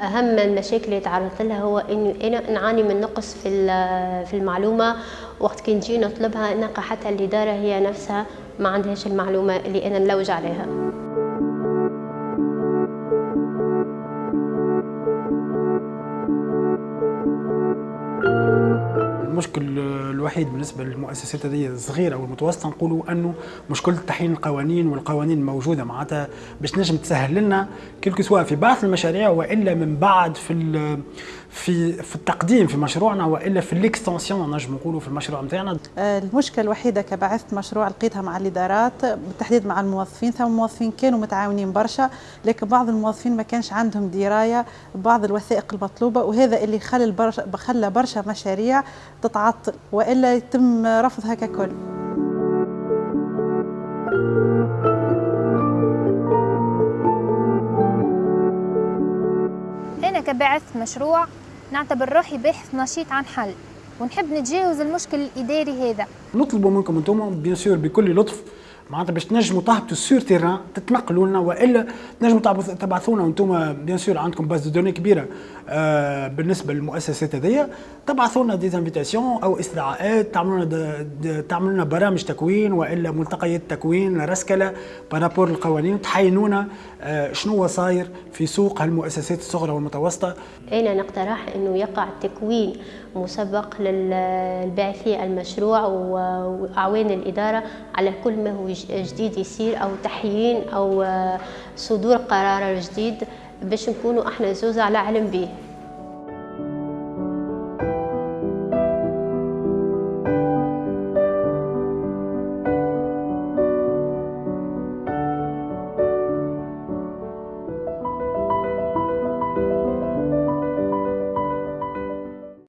أهم المشاكل اللي تعرضت لها هو إنه أنا نعاني من نقص في في المعلومة. وقت كي نجي نطلبها نلقى حتى الإدارة هي نفسها ما عندهاش المعلومة اللي أنا نلوج عليها. المشكل الوحيد بالنسبة للمؤسسات هذه الصغيرة والمتوسطه نقولوا أنه مشكله تحيين القوانين والقوانين الموجوده معناتها باش نجم تسهل لنا كل سواء في بعض المشاريع وإلا من بعد في في في التقديم في مشروعنا وإلا في الاكستنسيون نجم نقولوا في المشروع نتاعنا المشكلة الوحيدة كبعثت مشروع لقيتها مع الإدارات بالتحديد مع الموظفين ثم موظفين كانوا متعاونين برشا لكن بعض الموظفين ما كانش عندهم دراية ببعض الوثائق المطلوبة وهذا اللي خلى برشا خلى برشا مشاريع تتعطل وإلا يتم رفضها ككل. أنا مشروع نعتبر روحي باحث نشيط عن حل ونحب نتجاوز المشكل الإداري هذا. نطلب منكم أنتم bien sûr بكل لطف معناتها باش تنجموا تهبطوا sur terrain تتنقلوا لنا وإلا تنجموا تبعثونا وأنتم bien sûr عندكم base de données كبيرة. آه بالنسبة للمؤسسات هذيا تبعثوا لنا des invitations أو استدعاءات تعملوا لنا تعملوا لنا برامج تكوين وإلا ملتقيات تكوين رسكلة par rapport القوانين تحينونا آه شنو صاير في سوق هالمؤسسات الصغرى والمتوسطة. أنا نقترح إنه يقع تكوين مسبق للباعثي المشروع وأعوان الإدارة على كل ما هو جديد يصير أو تحيين أو صدور قرار جديد باش نكونوا إحنا زوز على علم به.